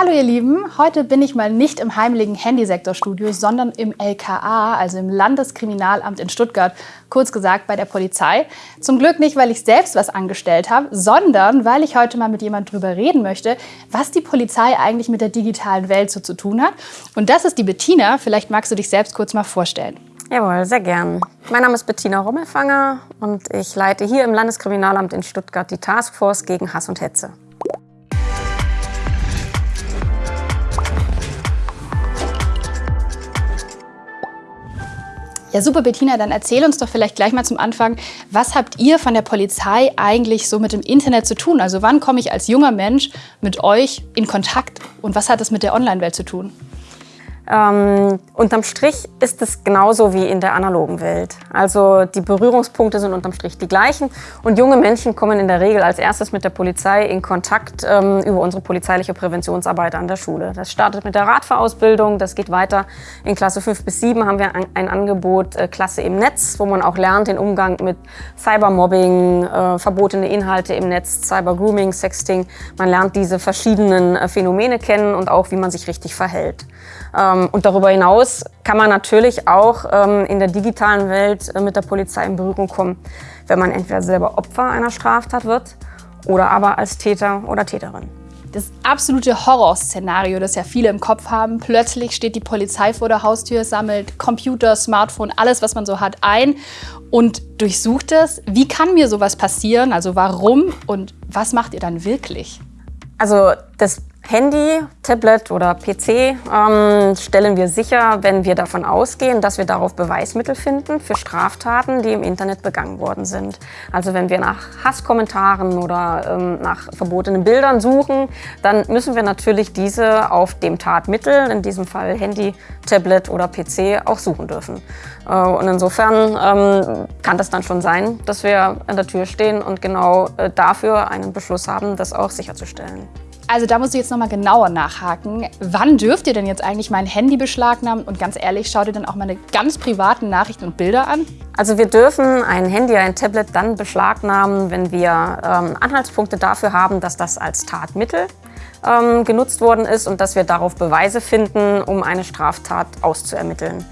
Hallo ihr Lieben, heute bin ich mal nicht im heimlichen Handysektorstudio, sondern im LKA, also im Landeskriminalamt in Stuttgart, kurz gesagt bei der Polizei. Zum Glück nicht, weil ich selbst was angestellt habe, sondern weil ich heute mal mit jemand drüber reden möchte, was die Polizei eigentlich mit der digitalen Welt so zu tun hat. Und das ist die Bettina, vielleicht magst du dich selbst kurz mal vorstellen. Jawohl, sehr gern. Mein Name ist Bettina Rommelfanger und ich leite hier im Landeskriminalamt in Stuttgart die Taskforce gegen Hass und Hetze. Ja, super, Bettina, dann erzähl uns doch vielleicht gleich mal zum Anfang, was habt ihr von der Polizei eigentlich so mit dem Internet zu tun? Also wann komme ich als junger Mensch mit euch in Kontakt und was hat das mit der Online-Welt zu tun? Ähm, unterm Strich ist es genauso wie in der analogen Welt. Also die Berührungspunkte sind unterm Strich die gleichen und junge Menschen kommen in der Regel als erstes mit der Polizei in Kontakt ähm, über unsere polizeiliche Präventionsarbeit an der Schule. Das startet mit der Radfahrausbildung, das geht weiter. In Klasse 5 bis 7 haben wir ein, Angebot äh, Klasse im Netz, wo man auch lernt den Umgang mit Cybermobbing, äh, verbotene Inhalte im Netz, Cybergrooming, Sexting. Man lernt diese verschiedenen äh, Phänomene kennen und auch, wie man sich richtig verhält. Ähm, und darüber hinaus kann man natürlich auch ähm, in der digitalen Welt äh, mit der Polizei in Berührung kommen, wenn man entweder selber Opfer einer Straftat wird oder aber als Täter oder Täterin. Das absolute Horrorszenario, das ja viele im Kopf haben. Plötzlich steht die Polizei vor der Haustür, sammelt Computer, Smartphone, alles, was man so hat, ein und durchsucht es. Wie kann mir sowas passieren? Also warum und was macht ihr dann wirklich? Also das Handy, Tablet oder PC ähm, stellen wir sicher, wenn wir davon ausgehen, dass wir darauf Beweismittel finden für Straftaten, die im Internet begangen worden sind. Also wenn wir nach Hasskommentaren oder ähm, nach verbotenen Bildern suchen, dann müssen wir natürlich diese auf dem Tatmittel, in diesem Fall Handy, Tablet oder PC, auch suchen dürfen. Äh, und insofern ähm, kann das dann schon sein, dass wir an der Tür stehen und genau äh, dafür einen Beschluss haben, das auch sicherzustellen. Also da musst du jetzt nochmal genauer nachhaken. Wann dürft ihr denn jetzt eigentlich mein Handy beschlagnahmen? Und ganz ehrlich, schaut ihr dann auch meine ganz privaten Nachrichten und Bilder an? Also wir dürfen ein Handy, ein Tablet dann beschlagnahmen, wenn wir ähm, Anhaltspunkte dafür haben, dass das als Tatmittel ähm, genutzt worden ist und dass wir darauf Beweise finden, um eine Straftat auszuermitteln.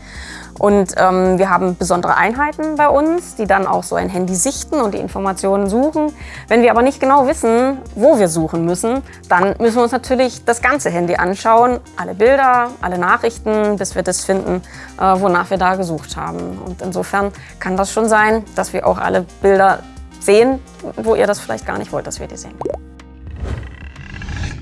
Und ähm, wir haben besondere Einheiten bei uns, die dann auch so ein Handy sichten und die Informationen suchen. Wenn wir aber nicht genau wissen, wo wir suchen müssen, dann müssen wir uns natürlich das ganze Handy anschauen, alle Bilder, alle Nachrichten, bis wir das finden, äh, wonach wir da gesucht haben. Und insofern kann das schon sein, dass wir auch alle Bilder sehen, wo ihr das vielleicht gar nicht wollt, dass wir die sehen.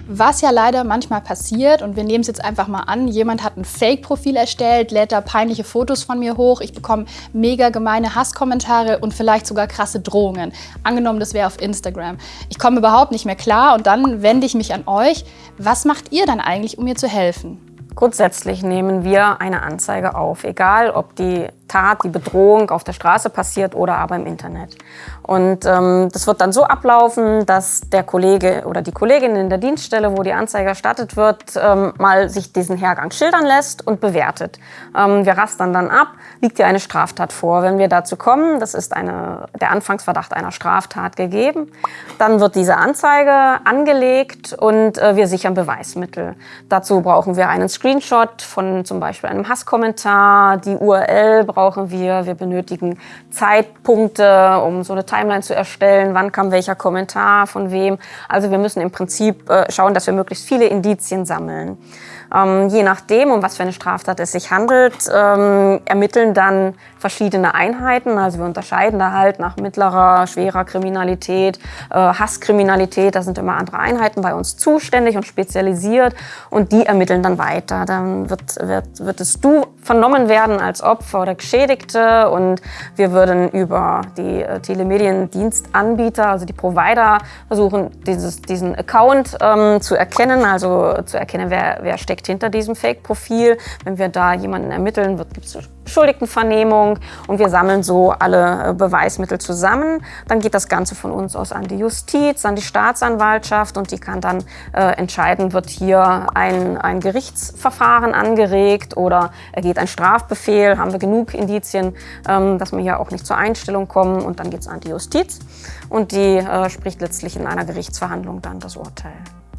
Was ja leider manchmal passiert, und wir nehmen es jetzt einfach mal an, jemand hat ein Fake-Profil erstellt, lädt da peinliche Fotos von mir hoch, ich bekomme mega gemeine Hasskommentare und vielleicht sogar krasse Drohungen. Angenommen, das wäre auf Instagram. Ich komme überhaupt nicht mehr klar und dann wende ich mich an euch. Was macht ihr dann eigentlich, um mir zu helfen? Grundsätzlich nehmen wir eine Anzeige auf, egal ob die Tat, die Bedrohung auf der Straße passiert oder aber im Internet. Und ähm, das wird dann so ablaufen, dass der Kollege oder die Kollegin in der Dienststelle, wo die Anzeige erstattet wird, ähm, mal sich diesen Hergang schildern lässt und bewertet. Ähm, wir rastern dann ab, liegt dir eine Straftat vor. Wenn wir dazu kommen, das ist eine, der Anfangsverdacht einer Straftat gegeben, dann wird diese Anzeige angelegt und äh, wir sichern Beweismittel. Dazu brauchen wir einen Screenshot von zum Beispiel einem Hasskommentar, die URL brauchen wir, wir benötigen Zeitpunkte, um so eine Timeline zu erstellen, wann kam welcher Kommentar, von wem. Also wir müssen im Prinzip äh, schauen, dass wir möglichst viele Indizien sammeln. Ähm, je nachdem, um was für eine Straftat es sich handelt, ähm, ermitteln dann verschiedene Einheiten. Also wir unterscheiden da halt nach mittlerer, schwerer Kriminalität, äh, Hasskriminalität. Da sind immer andere Einheiten bei uns zuständig und spezialisiert und die ermitteln dann weiter. Dann wird, wird, würdest du vernommen werden als Opfer oder Geschädigte und wir würden über die äh, Telemediendienstanbieter, also die Provider, versuchen, dieses, diesen Account ähm, zu erkennen, also zu erkennen, wer, wer steckt hinter diesem Fake-Profil. Wenn wir da jemanden ermitteln, gibt es Schuldigtenvernehmung und wir sammeln so alle äh, Beweismittel zusammen. Dann geht das Ganze von uns aus an die Justiz, an die Staatsanwaltschaft und die kann dann äh, entscheiden, wird hier ein, ein Gerichtsverfahren angeregt oder ergeht ein Strafbefehl, haben wir genug Indizien, ähm, dass wir hier auch nicht zur Einstellung kommen und dann geht es an die Justiz und die äh, spricht letztlich in einer Gerichtsverhandlung dann das Urteil.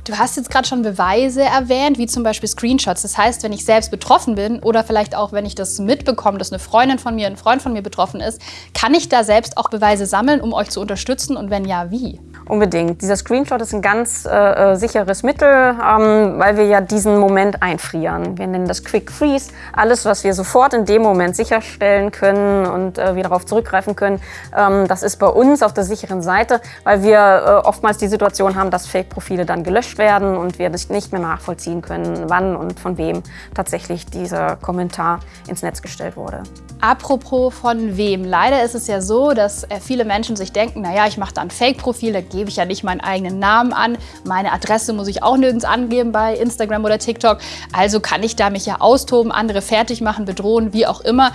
Du hast jetzt gerade schon Beweise erwähnt, wie zum Beispiel Screenshots. Das heißt, wenn ich selbst betroffen bin oder vielleicht auch, wenn ich das mitbekomme, dass eine Freundin von mir, ein Freund von mir betroffen ist, kann ich da selbst auch Beweise sammeln, um euch zu unterstützen? Und wenn ja, wie? Unbedingt. Dieser Screenshot ist ein ganz äh, äh, sicheres Mittel, ähm, weil wir ja diesen Moment einfrieren. Wir nennen das Quick Freeze. Alles, was wir sofort in dem Moment sicherstellen können und äh, wir darauf zurückgreifen können, ähm, das ist bei uns auf der sicheren Seite, weil wir äh, oftmals die Situation haben, dass Fake-Profile dann gelöscht werden und wir nicht mehr nachvollziehen können, wann und von wem tatsächlich dieser Kommentar ins Netz gestellt wurde. Apropos von wem. Leider ist es ja so, dass äh, viele Menschen sich denken, naja, ich mache da ein Fake-Profil, gebe ich ja nicht meinen eigenen Namen an. Meine Adresse muss ich auch nirgends angeben bei Instagram oder TikTok. Also kann ich da mich ja austoben, andere fertig machen, bedrohen, wie auch immer.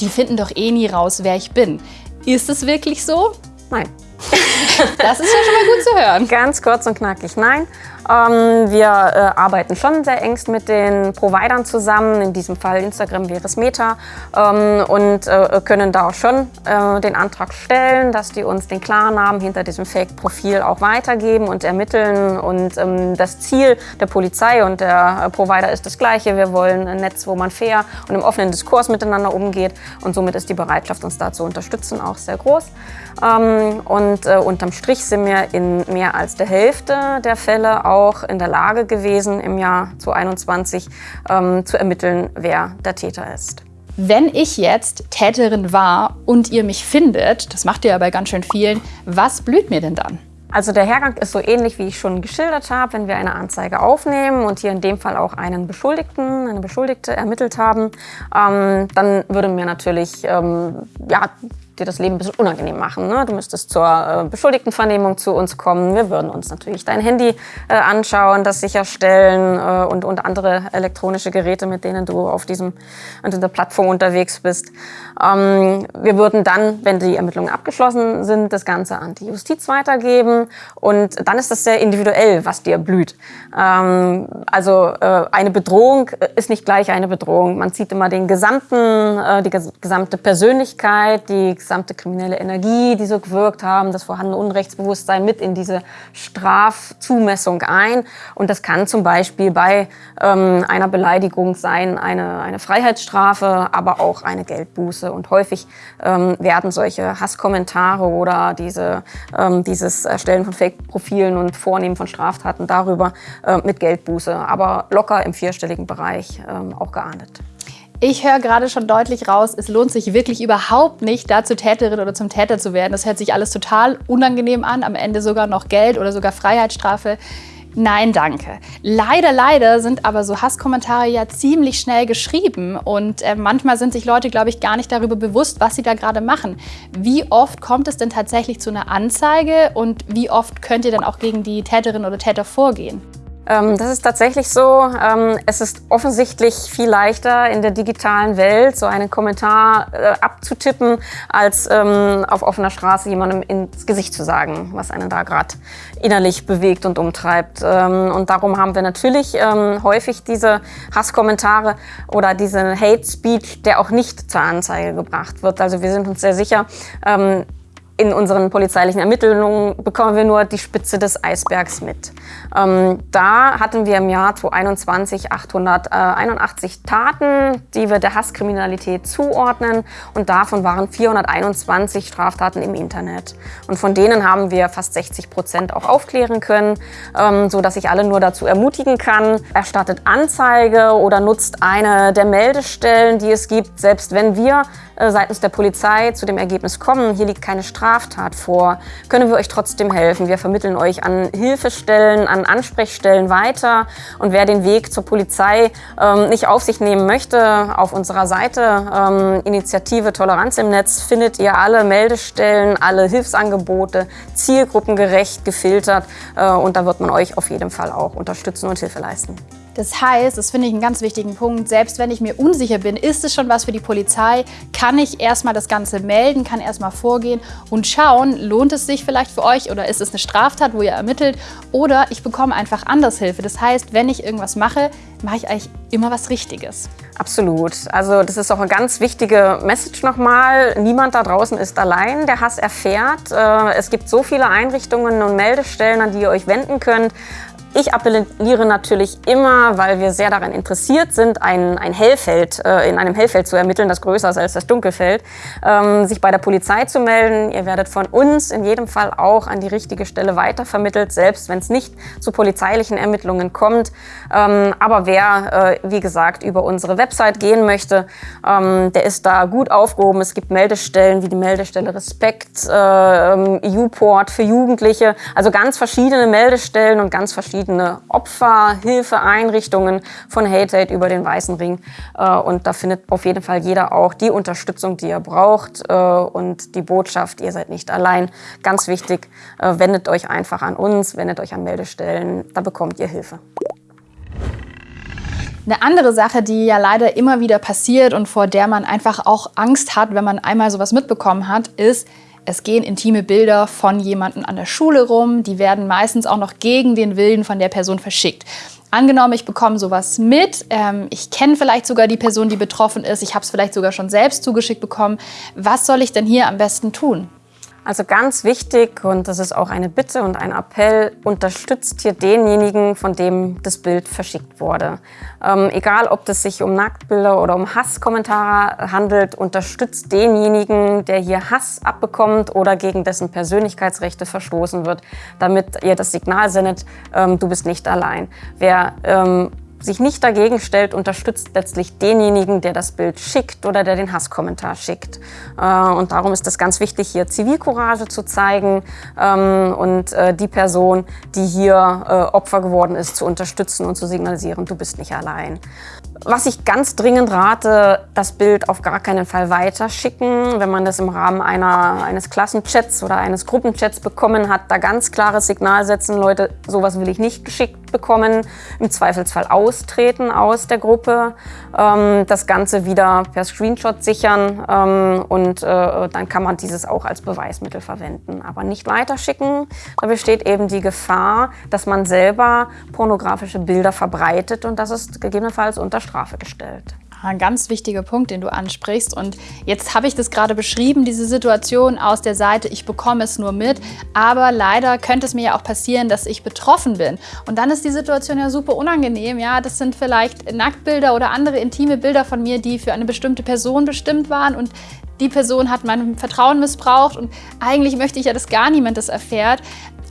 Die finden doch eh nie raus, wer ich bin. Ist es wirklich so? Nein. Das ist ja schon mal gut zu hören. Ganz kurz und knackig, nein. Ähm, wir äh, arbeiten schon sehr engst mit den Providern zusammen, in diesem Fall Instagram wäre es Meta, ähm, und äh, können da auch schon äh, den Antrag stellen, dass die uns den Klarnamen hinter diesem Fake-Profil auch weitergeben und ermitteln. Und ähm, das Ziel der Polizei und der Provider ist das gleiche. Wir wollen ein Netz, wo man fair und im offenen Diskurs miteinander umgeht. Und somit ist die Bereitschaft, uns da zu unterstützen, auch sehr groß. Und unterm Strich sind wir in mehr als der Hälfte der Fälle auch in der Lage gewesen, im Jahr 2021 ähm, zu ermitteln, wer der Täter ist. Wenn ich jetzt Täterin war und ihr mich findet, das macht ihr ja bei ganz schön vielen, was blüht mir denn dann? Also der Hergang ist so ähnlich, wie ich schon geschildert habe, wenn wir eine Anzeige aufnehmen und hier in dem Fall auch einen Beschuldigten, eine Beschuldigte ermittelt haben, ähm, dann würde mir natürlich ähm, ja, dir das Leben ein bisschen unangenehm machen. Ne? Du müsstest zur äh, Beschuldigtenvernehmung zu uns kommen. Wir würden uns natürlich dein Handy äh, anschauen, das sicherstellen äh, und, und andere elektronische Geräte, mit denen du auf, diesem, auf dieser Plattform unterwegs bist. Ähm, wir würden dann, wenn die Ermittlungen abgeschlossen sind, das Ganze an die Justiz weitergeben und dann ist das sehr individuell, was dir blüht. Ähm, also äh, eine Bedrohung ist nicht gleich eine Bedrohung. Man zieht immer den gesamten, äh, die gesamte Persönlichkeit, die gesamte kriminelle Energie, die so gewirkt haben, das vorhandene Unrechtsbewusstsein mit in diese Strafzumessung ein. Und das kann zum Beispiel bei ähm, einer Beleidigung sein, eine, eine Freiheitsstrafe, aber auch eine Geldbuße. Und häufig ähm, werden solche Hasskommentare oder diese, ähm, dieses Erstellen von Fake-Profilen und Vornehmen von Straftaten darüber äh, mit Geldbuße, aber locker im vierstelligen Bereich ähm, auch geahndet. Ich höre gerade schon deutlich raus, es lohnt sich wirklich überhaupt nicht, da zur Täterin oder zum Täter zu werden. Das hört sich alles total unangenehm an, am Ende sogar noch Geld oder sogar Freiheitsstrafe. Nein, danke. Leider, leider sind aber so Hasskommentare ja ziemlich schnell geschrieben und äh, manchmal sind sich Leute, glaube ich, gar nicht darüber bewusst, was sie da gerade machen. Wie oft kommt es denn tatsächlich zu einer Anzeige und wie oft könnt ihr dann auch gegen die Täterin oder Täter vorgehen? Ähm, das ist tatsächlich so. Ähm, es ist offensichtlich viel leichter in der digitalen Welt so einen Kommentar äh, abzutippen, als ähm, auf offener Straße jemandem ins Gesicht zu sagen, was einen da gerade innerlich bewegt und umtreibt. Und darum haben wir natürlich häufig diese Hasskommentare oder diesen Hate Speech, der auch nicht zur Anzeige gebracht wird. Also wir sind uns sehr sicher, in unseren polizeilichen Ermittlungen bekommen wir nur die Spitze des Eisbergs mit. Ähm, da hatten wir im Jahr 2021 881 Taten, die wir der Hasskriminalität zuordnen und davon waren 421 Straftaten im Internet. Und von denen haben wir fast 60 Prozent auch aufklären können, ähm, so dass ich alle nur dazu ermutigen kann, erstattet Anzeige oder nutzt eine der Meldestellen, die es gibt, selbst wenn wir äh, seitens der Polizei zu dem Ergebnis kommen, hier liegt keine Straftat vor, können wir euch trotzdem helfen. Wir vermitteln euch an Hilfestellen, an Ansprechstellen weiter. Und wer den Weg zur Polizei ähm, nicht auf sich nehmen möchte, auf unserer Seite ähm, Initiative Toleranz im Netz findet ihr alle Meldestellen, alle Hilfsangebote, zielgruppengerecht gefiltert. Äh, und da wird man euch auf jeden Fall auch unterstützen und Hilfe leisten. Das heißt, das finde ich einen ganz wichtigen Punkt, selbst wenn ich mir unsicher bin, ist es schon was für die Polizei, kann ich erstmal das Ganze melden, kann erstmal vorgehen und schauen, lohnt es sich vielleicht für euch oder ist es eine Straftat, wo ihr ermittelt oder ich bekomme einfach anders Hilfe. Das heißt, wenn ich irgendwas mache, mache ich eigentlich immer was Richtiges. Absolut. Also das ist auch eine ganz wichtige Message nochmal. Niemand da draußen ist allein, der Hass erfährt. Äh, es gibt so viele Einrichtungen und Meldestellen, an die ihr euch wenden könnt Ich appelliere natürlich immer, weil wir sehr daran interessiert sind, ein, ein Hellfeld, äh, in einem Hellfeld zu ermitteln, das größer ist als das Dunkelfeld, ähm, sich bei der Polizei zu melden. Ihr werdet von uns in jedem Fall auch an die richtige Stelle weitervermittelt, selbst wenn es nicht zu polizeilichen Ermittlungen kommt. Ähm, aber wer, äh, wie gesagt, über unsere Website gehen möchte, ähm, der ist da gut aufgehoben. Es gibt Meldestellen wie die Meldestelle Respekt, äh, U-Port für Jugendliche, also ganz verschiedene Meldestellen und ganz verschiedene verschiedene Opferhilfeeinrichtungen von Hate Aid über den Weißen Ring. Äh, und da findet auf jeden Fall jeder auch die Unterstützung, die er braucht äh, und die Botschaft, ihr seid nicht allein. Ganz wichtig, äh, wendet euch einfach an uns, wendet euch an Meldestellen, da bekommt ihr Hilfe. Eine andere Sache, die ja leider immer wieder passiert und vor der man einfach auch Angst hat, wenn man einmal sowas mitbekommen hat, ist, es gehen intime Bilder von jemandem an der Schule rum, die werden meistens auch noch gegen den Willen von der Person verschickt. Angenommen, ich bekomme sowas mit, ähm, ich kenne vielleicht sogar die Person, die betroffen ist, ich habe es vielleicht sogar schon selbst zugeschickt bekommen. Was soll ich denn hier am besten tun? Also ganz wichtig, und das ist auch eine Bitte und ein Appell, unterstützt hier denjenigen, von dem das Bild verschickt wurde. Ähm, egal, ob es sich um Nacktbilder oder um Hasskommentare handelt, unterstützt denjenigen, der hier Hass abbekommt oder gegen dessen Persönlichkeitsrechte verstoßen wird, damit ihr das Signal sendet, ähm, du bist nicht allein. Wer ähm, sich nicht dagegen stellt, unterstützt letztlich denjenigen, der das Bild schickt oder der den Hasskommentar schickt. Äh, und darum ist es ganz wichtig, hier Zivilcourage zu zeigen ähm, und äh, die Person, die hier äh, Opfer geworden ist, zu unterstützen und zu signalisieren, du bist nicht allein. Was ich ganz dringend rate, das Bild auf gar keinen Fall weiterschicken. Wenn man das im Rahmen einer, eines Klassenchats oder eines Gruppenchats bekommen hat, da ganz klares Signal setzen, Leute, sowas will ich nicht geschickt bekommen. Im Zweifelsfall austreten aus der Gruppe, ähm, das Ganze wieder per Screenshot sichern ähm, und äh, dann kann man dieses auch als Beweismittel verwenden. Aber nicht weiterschicken, da besteht eben die Gefahr, dass man selber pornografische Bilder verbreitet und das ist gegebenenfalls unter Strafe gestellt. Ein ganz wichtiger Punkt, den du ansprichst. Und jetzt habe ich das gerade beschrieben, diese Situation aus der Seite, ich bekomme es nur mit. Aber leider könnte es mir ja auch passieren, dass ich betroffen bin. Und dann ist die Situation ja super unangenehm. Ja, das sind vielleicht Nacktbilder oder andere intime Bilder von mir, die für eine bestimmte Person bestimmt waren. Und die Person hat mein Vertrauen missbraucht. Und eigentlich möchte ich ja, dass gar niemand das erfährt.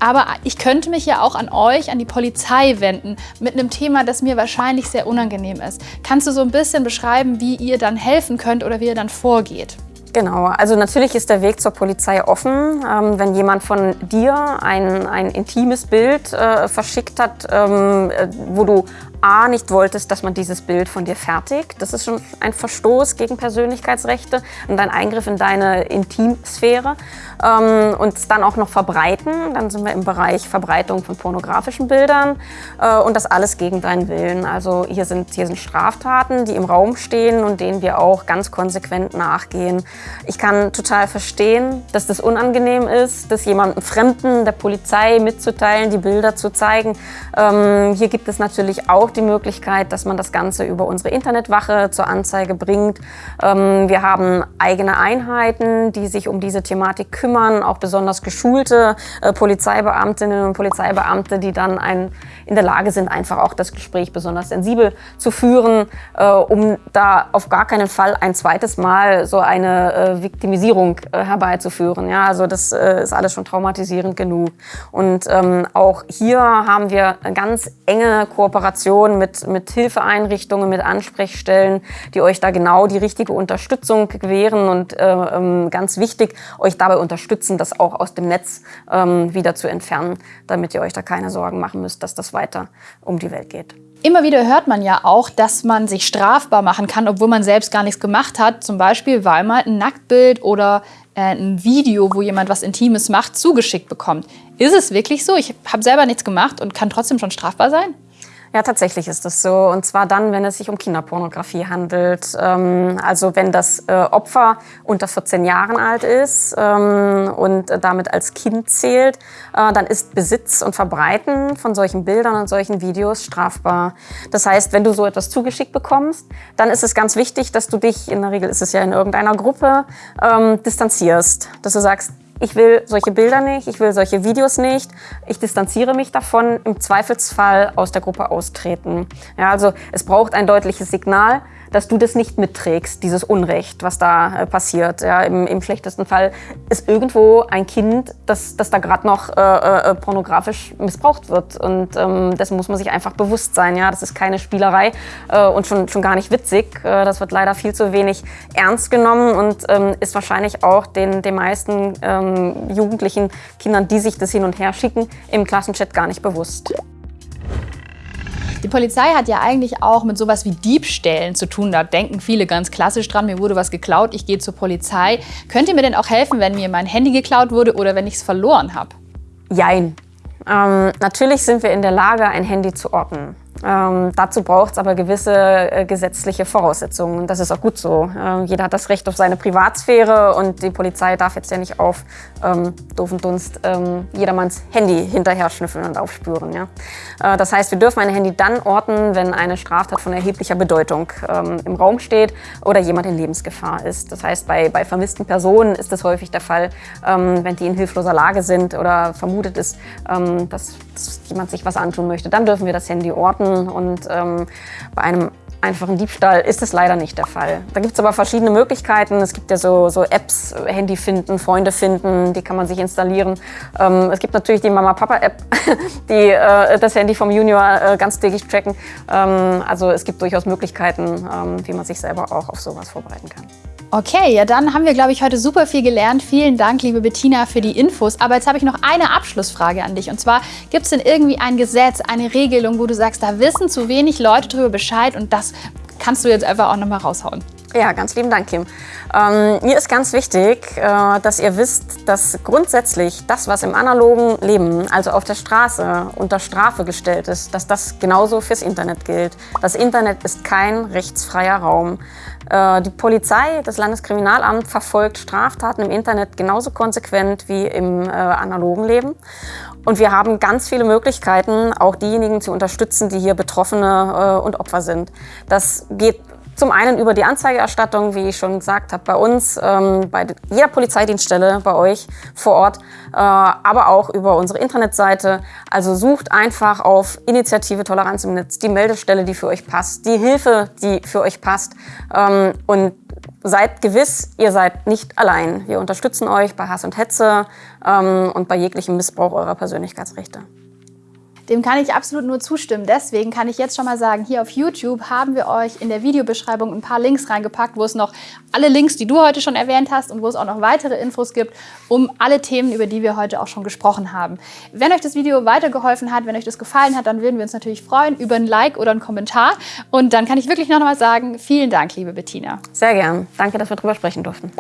Aber ich könnte mich ja auch an euch, an die Polizei wenden, mit einem Thema, das mir wahrscheinlich sehr unangenehm ist. Kannst du so ein bisschen beschreiben, wie ihr dann helfen könnt oder wie ihr dann vorgeht? Genau, also natürlich ist der Weg zur Polizei offen. Ähm, wenn jemand von dir ein, ein intimes Bild äh, verschickt hat, ähm, äh, wo du A, nicht wolltest, dass man dieses Bild von dir fertigt. Das ist schon ein Verstoß gegen Persönlichkeitsrechte und ein Eingriff in deine Intimsphäre. Ähm, und es dann auch noch verbreiten, dann sind wir im Bereich Verbreitung von pornografischen Bildern äh, und das alles gegen deinen Willen. Also hier sind, hier sind Straftaten, die im Raum stehen und denen wir auch ganz konsequent nachgehen. Ich kann total verstehen, dass das unangenehm ist, das jemandem Fremden, der Polizei mitzuteilen, die Bilder zu zeigen. Ähm, hier gibt es natürlich auch die Möglichkeit, dass man das Ganze über unsere Internetwache zur Anzeige bringt. Ähm, wir haben eigene Einheiten, die sich um diese Thematik kümmern, auch besonders geschulte äh, Polizeibeamtinnen und Polizeibeamte, die dann ein, in der Lage sind, einfach auch das Gespräch besonders sensibel zu führen, äh, um da auf gar keinen Fall ein zweites Mal so eine äh, Viktimisierung herbeizuführen. Ja, also das ist alles schon traumatisierend genug. Und ähm, auch hier haben wir eine ganz enge Kooperation Kooperation mit, mit Hilfeeinrichtungen, mit Ansprechstellen, die euch da genau die richtige Unterstützung gewähren und äh, ähm, ganz wichtig, euch dabei unterstützen, das auch aus dem Netz ähm, wieder zu entfernen, damit ihr euch da keine Sorgen machen müsst, dass das weiter um die Welt geht. Immer wieder hört man ja auch, dass man sich strafbar machen kann, obwohl man selbst gar nichts gemacht hat. Zum Beispiel, weil man ein Nacktbild oder äh, ein Video, wo jemand was Intimes macht, zugeschickt bekommt. Ist es wirklich so? Ich habe selber nichts gemacht und kann trotzdem schon strafbar sein? Ja, tatsächlich ist das so. Und zwar dann, wenn es sich um Kinderpornografie handelt. Ähm, also wenn das äh, Opfer unter 14 Jahren alt ist ähm, und damit als Kind zählt, äh, dann ist Besitz und Verbreiten von solchen Bildern und solchen Videos strafbar. Das heißt, wenn du so etwas zugeschickt bekommst, dann ist es ganz wichtig, dass du dich, in der Regel ist es ja in irgendeiner Gruppe, ähm, distanzierst. Dass du sagst, ich will solche Bilder nicht, ich will solche Videos nicht, ich distanziere mich davon, im Zweifelsfall aus der Gruppe austreten. Ja, also es braucht ein deutliches Signal, dass du das nicht mitträgst, dieses Unrecht, was da äh, passiert. Ja, im, im, schlechtesten Fall ist irgendwo ein Kind, das, das da gerade noch äh, äh, pornografisch missbraucht wird. Und ähm, dessen muss man sich einfach bewusst sein. Ja, das ist keine Spielerei äh, und schon, schon gar nicht witzig. Äh, das wird leider viel zu wenig ernst genommen und ähm, ist wahrscheinlich auch den, den meisten ähm, jugendlichen Kindern, die sich das hin und her schicken, im Klassenchat gar nicht bewusst. Die Polizei hat ja eigentlich auch mit sowas wie Diebstählen zu tun. Da denken viele ganz klassisch dran, mir wurde was geklaut, ich gehe zur Polizei. Könnt ihr mir denn auch helfen, wenn mir mein Handy geklaut wurde oder wenn ich es verloren habe? Jein. Ähm, natürlich sind wir in der Lage, ein Handy zu orten. Ähm, dazu braucht es aber gewisse äh, gesetzliche Voraussetzungen. Das ist auch gut so. Ähm, jeder hat das Recht auf seine Privatsphäre und die Polizei darf jetzt ja nicht auf ähm, doofen Dunst ähm, jedermanns Handy hinterher schnüffeln und aufspüren. Ja? Äh, das heißt, wir dürfen ein Handy dann orten, wenn eine Straftat von erheblicher Bedeutung ähm, im Raum steht oder jemand in Lebensgefahr ist. Das heißt, bei, bei vermissten Personen ist das häufig der Fall, ähm, wenn die in hilfloser Lage sind oder vermutet ist, dass jemand sich was antun möchte. Dann dürfen wir das Handy orten und ähm, bei einem einfachen Diebstahl ist es leider nicht der Fall. Da gibt es aber verschiedene Möglichkeiten. Es gibt ja so, so, Apps, Handy finden, Freunde finden, die kann man sich installieren. Ähm, es gibt natürlich die Mama-Papa-App, die äh, das Handy vom Junior äh, ganztägig tracken. Ähm, also es gibt durchaus Möglichkeiten, ähm, wie man sich selber auch auf sowas vorbereiten kann. Okay, ja dann haben wir, glaube ich, heute super viel gelernt. Vielen Dank, liebe Bettina, für die Infos. Aber jetzt habe ich noch eine Abschlussfrage an dich. Und zwar, gibt es denn irgendwie ein Gesetz, eine Regelung, wo du sagst, da wissen zu wenig Leute darüber Bescheid und das kannst du jetzt einfach auch nochmal raushauen? Ja, ganz lieben Dank, Kim. Ähm, mir ist ganz wichtig, äh, dass ihr wisst, dass grundsätzlich das, was im analogen Leben, also auf der Straße, unter Strafe gestellt ist, dass das genauso fürs Internet gilt. Das Internet ist kein rechtsfreier Raum. Äh, die Polizei, das Landeskriminalamt verfolgt Straftaten im Internet genauso konsequent wie im äh, analogen Leben. Und wir haben ganz viele Möglichkeiten, auch diejenigen zu unterstützen, die hier Betroffene äh, und Opfer sind. Das geht zum einen über die Anzeigerstattung, wie ich schon gesagt habe, bei uns, ähm, bei jeder Polizeidienststelle bei euch vor Ort, äh, aber auch über unsere Internetseite. Also sucht einfach auf Initiative Toleranz im Netz die Meldestelle, die für euch passt, die Hilfe, die für euch passt ähm, und seid gewiss, ihr seid nicht allein. Wir unterstützen euch bei Hass und Hetze ähm, und bei jeglichem Missbrauch eurer Persönlichkeitsrechte. Dem kann ich absolut nur zustimmen. Deswegen kann ich jetzt schon mal sagen, hier auf YouTube haben wir euch in der Videobeschreibung ein paar Links reingepackt, wo es noch alle Links, die du heute schon erwähnt hast und wo es auch noch weitere Infos gibt, um alle Themen, über die wir heute auch schon gesprochen haben. Wenn euch das Video weitergeholfen hat, wenn euch das gefallen hat, dann würden wir uns natürlich freuen über ein Like oder einen Kommentar. Und dann kann ich wirklich noch mal sagen, vielen Dank, liebe Bettina. Sehr gern. Danke, dass wir drüber sprechen durften.